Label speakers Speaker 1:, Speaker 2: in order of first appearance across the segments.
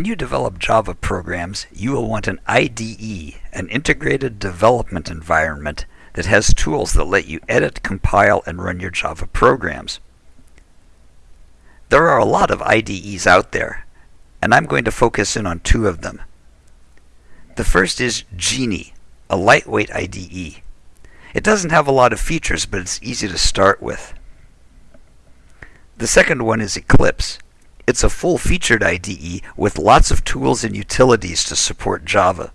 Speaker 1: When you develop Java programs, you will want an IDE, an integrated development environment that has tools that let you edit, compile, and run your Java programs. There are a lot of IDEs out there, and I'm going to focus in on two of them. The first is Geany, a lightweight IDE. It doesn't have a lot of features, but it's easy to start with. The second one is Eclipse. It's a full-featured IDE with lots of tools and utilities to support Java.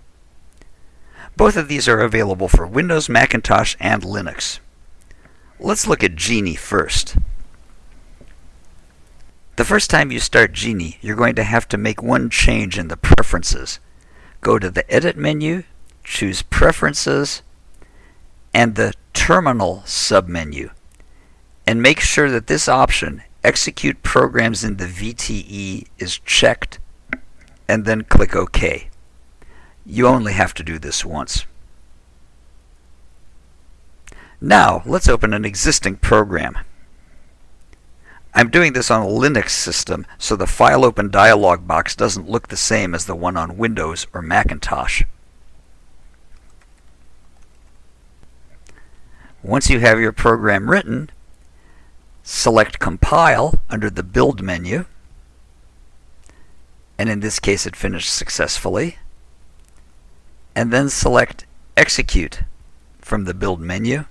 Speaker 1: Both of these are available for Windows, Macintosh, and Linux. Let's look at Geany first. The first time you start Geany, you're going to have to make one change in the preferences. Go to the Edit menu, choose Preferences, and the Terminal submenu. And make sure that this option, Execute Programs in the VTE, is checked, and then click OK. You only have to do this once. Now, let's open an existing program. I'm doing this on a Linux system, so the File Open dialog box doesn't look the same as the one on Windows or Macintosh. Once you have your program written, select Compile under the Build menu, and in this case it finished successfully and then select Execute from the Build menu.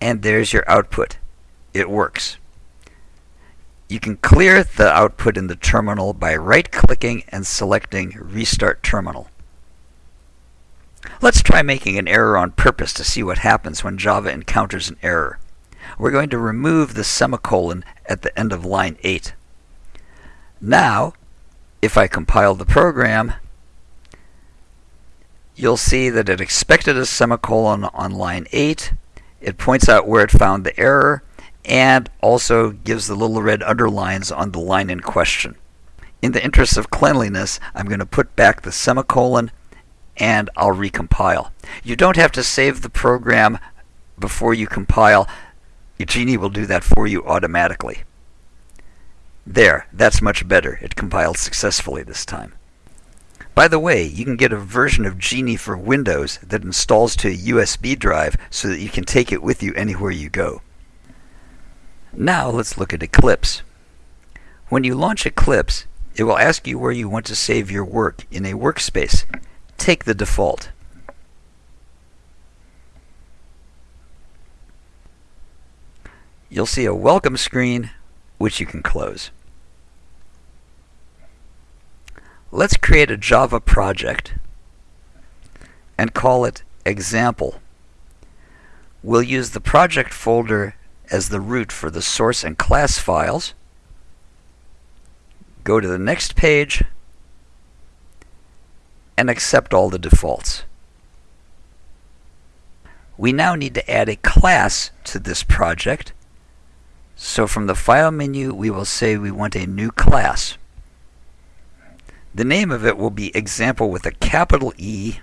Speaker 1: And there's your output. It works. You can clear the output in the terminal by right-clicking and selecting Restart Terminal. Let's try making an error on purpose to see what happens when Java encounters an error. We're going to remove the semicolon at the end of line 8. Now, if I compile the program, you'll see that it expected a semicolon on line 8. It points out where it found the error and also gives the little red underlines on the line in question. In the interest of cleanliness, I'm going to put back the semicolon and I'll recompile. You don't have to save the program before you compile. Geany will do that for you automatically. There, that's much better. It compiled successfully this time. By the way, you can get a version of Geany for Windows that installs to a USB drive so that you can take it with you anywhere you go. Now let's look at Eclipse. When you launch Eclipse, it will ask you where you want to save your work in a workspace. Take the default. You'll see a welcome screen, which you can close. Let's create a Java project and call it example. We'll use the project folder as the root for the source and class files. Go to the next page and accept all the defaults. We now need to add a class to this project. So from the File menu, we will say we want a new class. The name of it will be example with a capital E,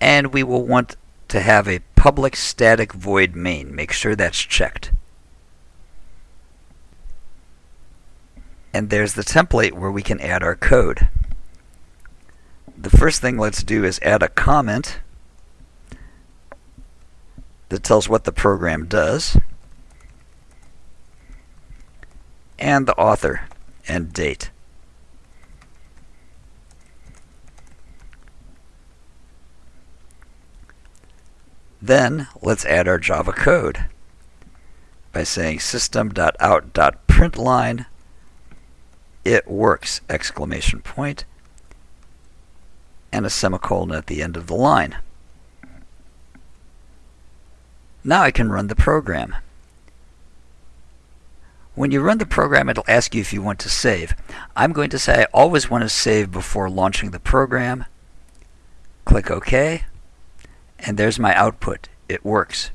Speaker 1: and we will want to have a public static void main. Make sure that's checked. And there's the template where we can add our code. The first thing let's do is add a comment that tells what the program does, and the author and date. Then let's add our Java code by saying system.out.println it works exclamation point and a semicolon at the end of the line. Now I can run the program. When you run the program, it'll ask you if you want to save. I'm going to say I always want to save before launching the program. Click OK and there's my output. It works.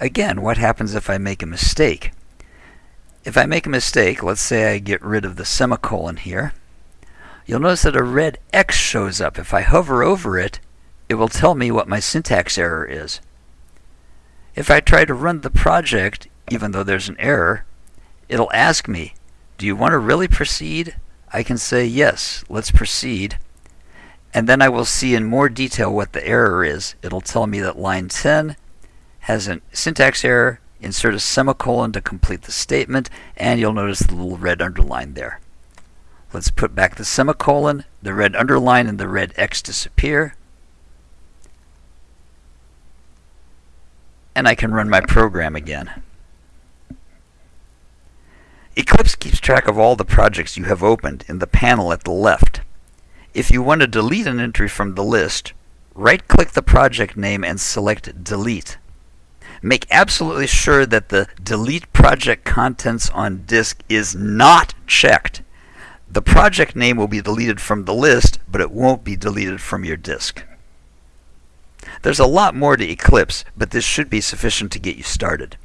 Speaker 1: Again, what happens if I make a mistake? If I make a mistake, let's say I get rid of the semicolon here, you'll notice that a red X shows up. If I hover over it, it will tell me what my syntax error is. If I try to run the project, even though there's an error, it'll ask me, do you want to really proceed? I can say yes, let's proceed. And then I will see in more detail what the error is. It'll tell me that line 10 has a syntax error, insert a semicolon to complete the statement, and you'll notice the little red underline there. Let's put back the semicolon, the red underline and the red X disappear. And I can run my program again. Eclipse keeps track of all the projects you have opened in the panel at the left. If you want to delete an entry from the list, right-click the project name and select Delete. Make absolutely sure that the Delete Project Contents on Disk is not checked. The project name will be deleted from the list, but it won't be deleted from your disk. There's a lot more to Eclipse, but this should be sufficient to get you started.